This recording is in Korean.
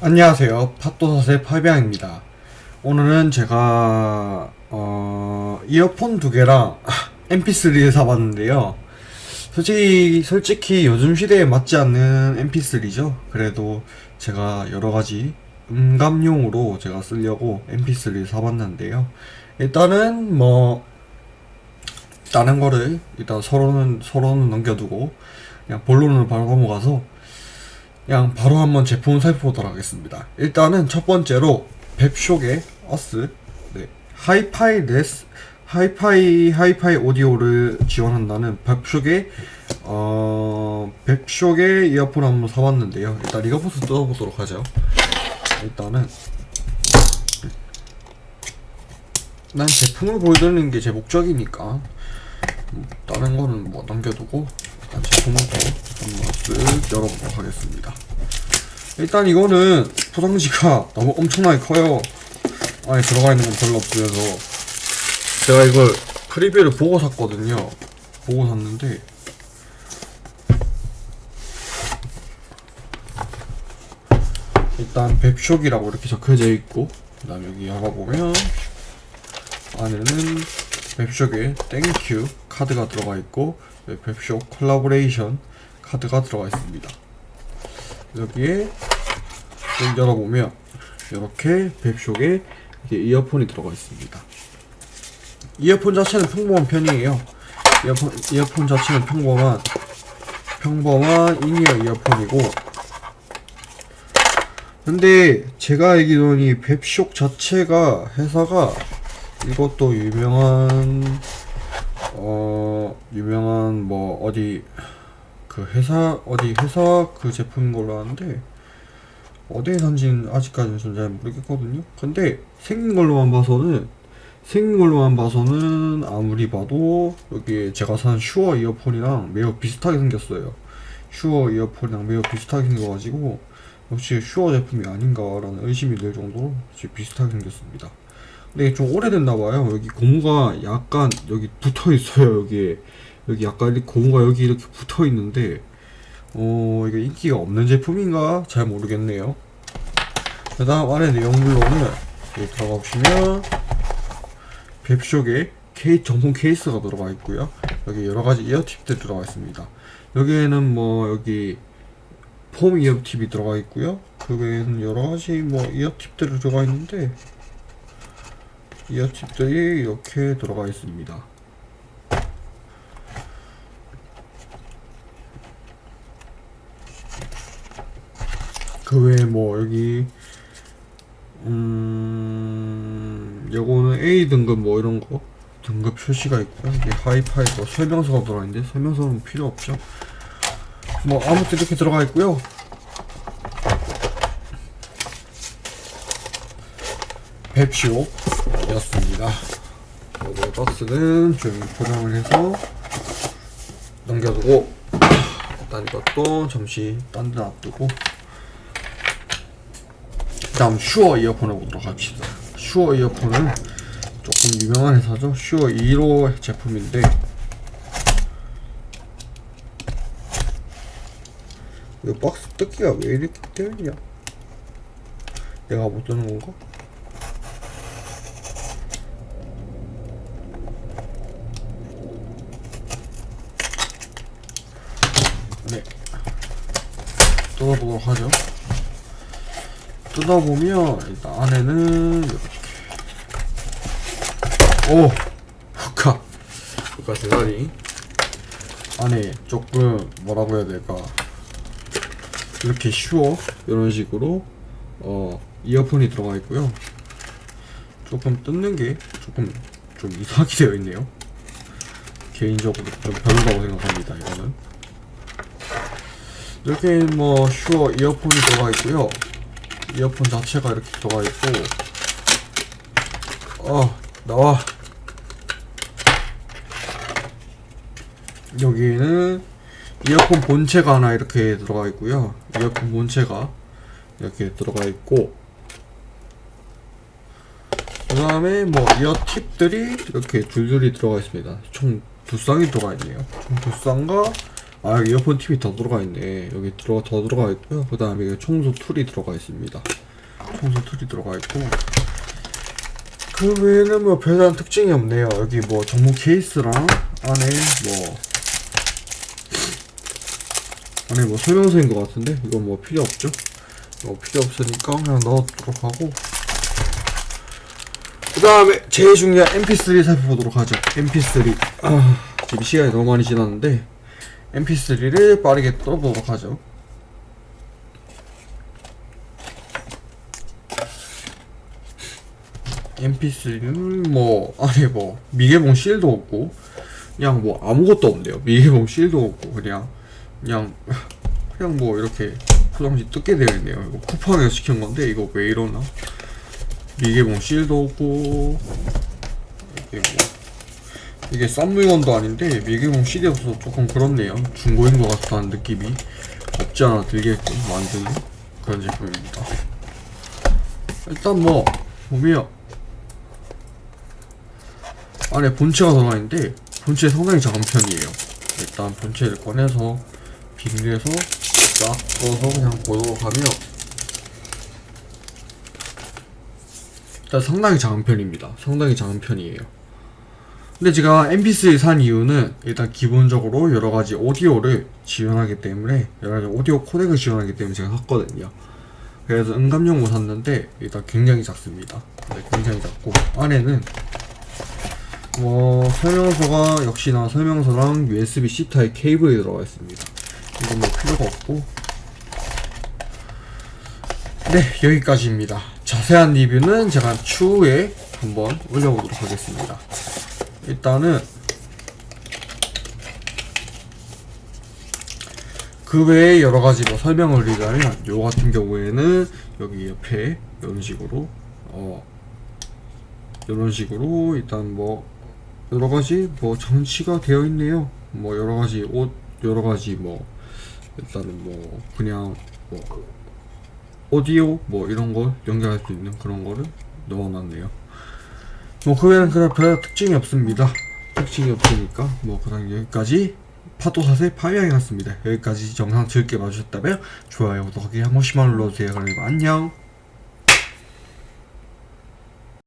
안녕하세요. 팟도사의 파비앙입니다. 오늘은 제가 어, 이어폰 두 개랑 MP3를 사봤는데요. 솔직히 솔직히 요즘 시대에 맞지 않는 MP3죠. 그래도 제가 여러 가지 음감용으로 제가 쓰려고 MP3를 사봤는데요. 일단은 뭐 다른 거를 일단 서로는 서로는 넘겨두고 그냥 본론으로 바로 넘어가서 그냥 바로 한번 제품을 살펴보도록 하겠습니다. 일단은 첫 번째로 뱁쇼의 어스 네. 하이파이 레스 하이파이 하이파이 오디오를 지원한다는 뱁쇼의 어 뱁쇼의 이어폰 한번 사봤는데요. 일단 이거부터 뜯어보도록 하죠. 일단은 난 제품을 보여드리는 게 제 목적이니까 음, 다른 거는 뭐 남겨두고 일단 제품부터 한번 쓱 열어보도록 하겠습니다. 일단 이거는 포장지가 너무 엄청나게 커요. 안에 들어가 있는 건 별로 없으면서 제가 이걸 프리뷰를 보고 샀거든요. 보고 샀는데 일단 뱁쇼이라고 이렇게 적혀져 있고 그 다음 여기 열어보면 안에는 뱁쇼의 thank you 카드가 들어가 있고 네, 뱁쇼 콜라보레이션 카드가 들어가 있습니다. 여기에 좀 열어보면 이렇게 이게 이어폰이 들어가 있습니다. 이어폰 자체는 평범한 편이에요. 이어폰, 이어폰 자체는 평범한 평범한 in-ear 이어폰이고 근데 제가 알기로는 뱁쇼 자체가 회사가 이것도 유명한 어 유명한 뭐 어디 그 회사 어디 회사 그 제품인 걸로 아는데 어디에 산지는 아직까지는 전잘 모르겠거든요. 근데 생긴 걸로만 봐서는 생긴 걸로만 봐서는 아무리 봐도 여기 제가 산 슈어 이어폰이랑 매우 비슷하게 생겼어요. 슈어 이어폰이랑 매우 비슷하게 생겨가지고 역시 슈어 제품이 아닌가라는 의심이 들 정도로 비슷하게 생겼습니다. 근데 이게 좀 오래됐나봐요. 여기 고무가 약간 여기 붙어 있어요. 여기에 여기 약간 고무가 여기 이렇게 붙어 있는데 어 이게 인기가 없는 제품인가 잘 모르겠네요. 그 다음 안에 내용물로는 여기 들어가 보시면 뱁쇼에 케이 정품 케이스가 들어가 있고요. 여기 여러 가지 이어팁들 들어가 있습니다. 여기에는 뭐 여기 폼 이어팁이 들어가 있고요. 그 외에는 여러 가지 뭐 이어팁들이 들어가 있는데 이어팁들이 이렇게 들어가 있습니다. 그 외에 뭐 여기 음 요거는 A 등급 뭐 이런 거 등급 표시가 있고요. 이게 하이파이 뭐 설명서가 들어가 있는데 설명서는 필요 없죠. 뭐 아무튼 이렇게 들어가 있고요. 뱁쇼 였습니다. 요거 박스는 좀 포장을 해서 넘겨두고 일단 이것도 잠시 딴 데 놔두고 다음 슈어 이어폰을 보도록 합시다. 슈어 이어폰은 조금 유명한 회사죠. 슈어 2호 제품인데 이 박스 뜯기가 왜 이렇게 있냐? 내가 못 뜨는 건가? 네. 뜯어보도록 하죠. 뜯어보면 일단 안에는 이렇게. 오! 후카 후카 대가리. 안에 조금 뭐라고 해야 될까? 이렇게 슈어 이런 식으로 어 이어폰이 들어가 있고요. 조금 뜯는 게 조금 좀 이상하게 되어 있네요. 개인적으로 좀 별로라고 생각합니다 이거는 이렇게 뭐 슈어 이어폰이 들어가 있고요. 이어폰 자체가 이렇게 들어가 있고. 어 나와. 여기에는 이어폰 본체가 하나 이렇게 들어가 있고요. 이어폰 본체가 이렇게 들어가 있고. 그 다음에 뭐 이어 팁들이 이렇게 줄줄이 들어가 있습니다. 총 두 쌍이 들어가 있네요. 총 두 쌍과 아 이어폰 팁이 더 들어가 있네. 여기 들어 더 들어가 있고요. 그 다음에 청소 tool이 들어가 있습니다. 청소 tool이 들어가 있고. 그 외에는 뭐 별다른 특징이 없네요. 여기 뭐 정보 케이스랑 안에 뭐 안에 뭐 설명서인 것 같은데? 이건 뭐 필요 없죠? 이거 필요 없으니까 그냥 넣어두도록 하고. 그 다음에 제일 중요한 mp3 살펴보도록 하죠. Mp3 아 지금 시간이 너무 많이 지났는데 mp3를 빠르게 떠보도록 하죠. mp3는 뭐 안에 뭐 미개봉 실도 없고 그냥 뭐 아무것도 없네요. 미개봉 실도 없고 그냥 그냥 그냥 뭐 이렇게 포장지 뜯게 되어 있네요. 이거 쿠팡에서 시킨 건데 이거 왜 이러나? 미개봉 실도 없고 이게 뭐 이게 싼 물건도 아닌데 미개봉 실이 없어서 조금 그렇네요. 중고인 것 같다는 느낌이 없지 않아 들게끔 만드는 그런 제품입니다. 일단 뭐 보면 안에 본체가 들어가 있는데 본체 상당히 작은 편이에요. 일단 본체를 꺼내서 비닐에서 쫙 꺼서 그냥 보도록 하면 일단 상당히 작은 편입니다. 상당히 작은 편이에요 근데 제가 mp3 산 이유는 일단 기본적으로 여러가지 오디오를 지원하기 때문에 여러가지 오디오 코덱을 지원하기 때문에 제가 샀거든요. 그래서 응감용으로 샀는데 일단 굉장히 작습니다. 네, 굉장히 작고 안에는 뭐 설명서가 역시나 설명서랑 USB-C 타입 케이블이 들어가 있습니다. 이건 뭐 필요가 없고. 네 여기까지입니다. 자세한 리뷰는 제가 추후에 한번 올려보도록 하겠습니다 일단은 그 외에 여러가지 뭐 설명을 드리자면 요 같은 경우에는 여기 옆에 이런 식으로 어 이런 식으로 일단 뭐 여러가지 뭐 장치가 되어 있네요. 뭐 여러가지 옷 여러가지 뭐 일단은 뭐 그냥 뭐 오디오 뭐 이런 걸 연결할 수 있는 그런 거를 넣어놨네요 뭐 그 외에는 그냥 별 특징이 없습니다. 특징이 없으니까 뭐 그냥 여기까지 파도사세 파이어였습니다. 여기까지 영상 즐겁게 봐주셨다면 좋아요 구독하기 한 번씩만 눌러주세요. 그럼 안녕